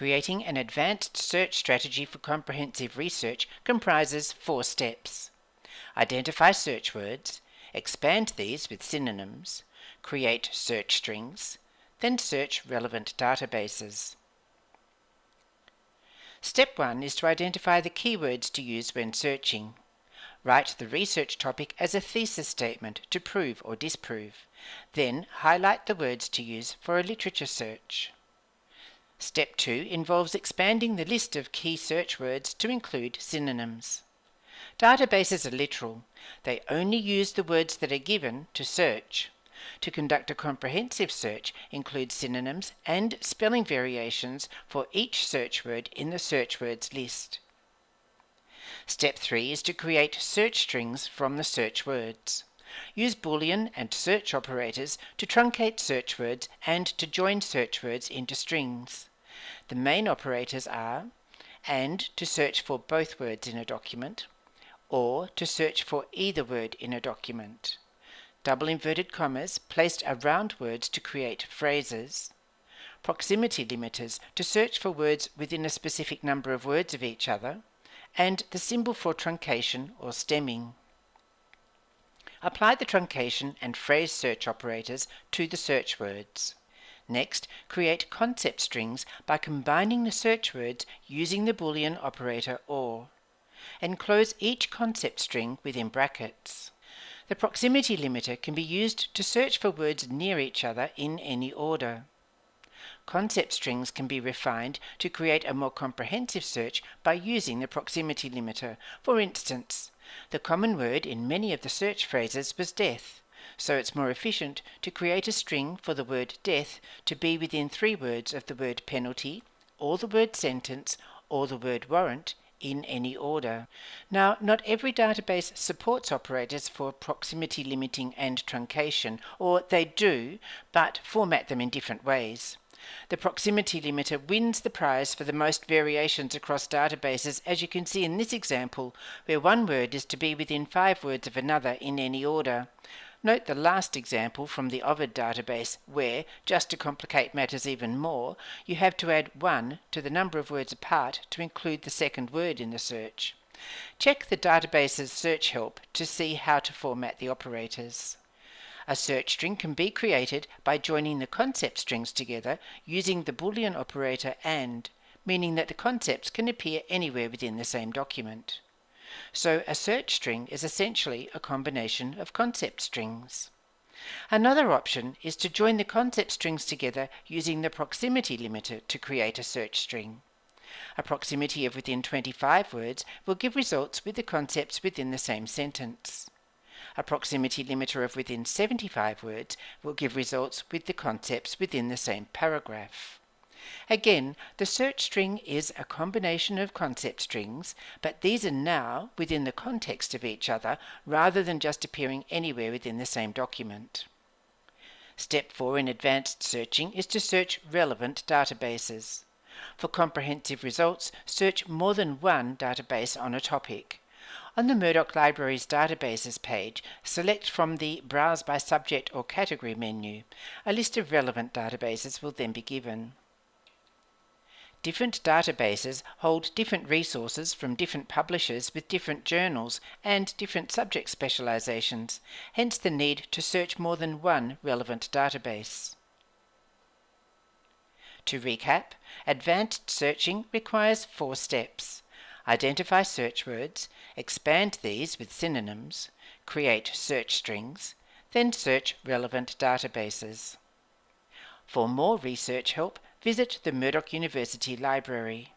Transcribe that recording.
Creating an advanced search strategy for comprehensive research comprises four steps. Identify search words, expand these with synonyms, create search strings, then search relevant databases. Step 1 is to identify the keywords to use when searching. Write the research topic as a thesis statement to prove or disprove. Then highlight the words to use for a literature search. Step 2 involves expanding the list of key search words to include synonyms. Databases are literal. They only use the words that are given to search. To conduct a comprehensive search includes synonyms and spelling variations for each search word in the search words list. Step 3 is to create search strings from the search words. Use Boolean and search operators to truncate search words and to join search words into strings. The main operators are and to search for both words in a document, or to search for either word in a document. Double inverted commas placed around words to create phrases. Proximity limiters to search for words within a specific number of words of each other. And the symbol for truncation or stemming. Apply the truncation and phrase search operators to the search words. Next, create concept strings by combining the search words using the Boolean operator OR. Enclose each concept string within brackets. The proximity limiter can be used to search for words near each other in any order. Concept strings can be refined to create a more comprehensive search by using the proximity limiter. For instance, the common word in many of the search phrases was death so it's more efficient to create a string for the word death to be within three words of the word penalty, or the word sentence, or the word warrant in any order. Now, not every database supports operators for proximity limiting and truncation, or they do, but format them in different ways. The proximity limiter wins the prize for the most variations across databases, as you can see in this example, where one word is to be within five words of another in any order. Note the last example from the Ovid database where, just to complicate matters even more, you have to add 1 to the number of words apart to include the second word in the search. Check the database's search help to see how to format the operators. A search string can be created by joining the concept strings together using the Boolean operator AND, meaning that the concepts can appear anywhere within the same document. So a search string is essentially a combination of concept strings. Another option is to join the concept strings together using the proximity limiter to create a search string. A proximity of within 25 words will give results with the concepts within the same sentence. A proximity limiter of within 75 words will give results with the concepts within the same paragraph. Again, the search string is a combination of concept strings, but these are now within the context of each other rather than just appearing anywhere within the same document. Step 4 in advanced searching is to search relevant databases. For comprehensive results, search more than one database on a topic. On the Murdoch Library's databases page, select from the Browse by Subject or Category menu. A list of relevant databases will then be given. Different databases hold different resources from different publishers with different journals and different subject specializations, hence the need to search more than one relevant database. To recap, advanced searching requires four steps. Identify search words, expand these with synonyms, create search strings, then search relevant databases. For more research help, visit the Murdoch University Library.